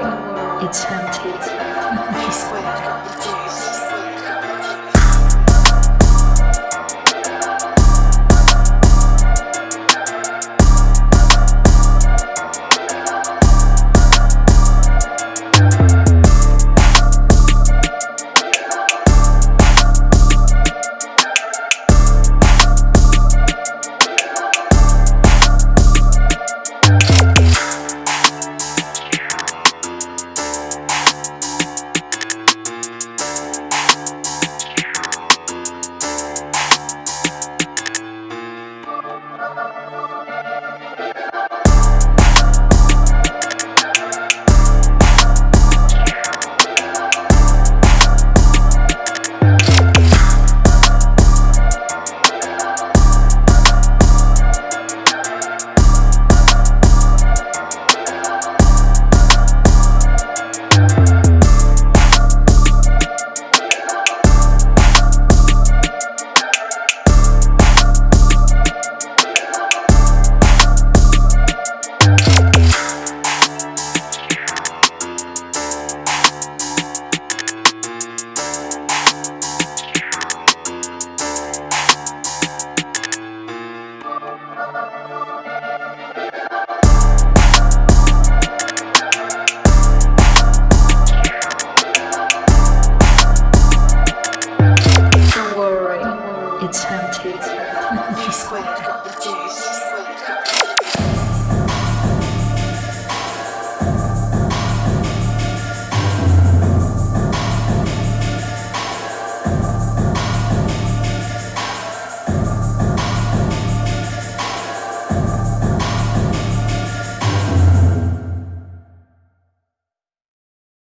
It's empty. I swear, Squared got the juice.